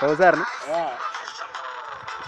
Roser, né? É. Ah.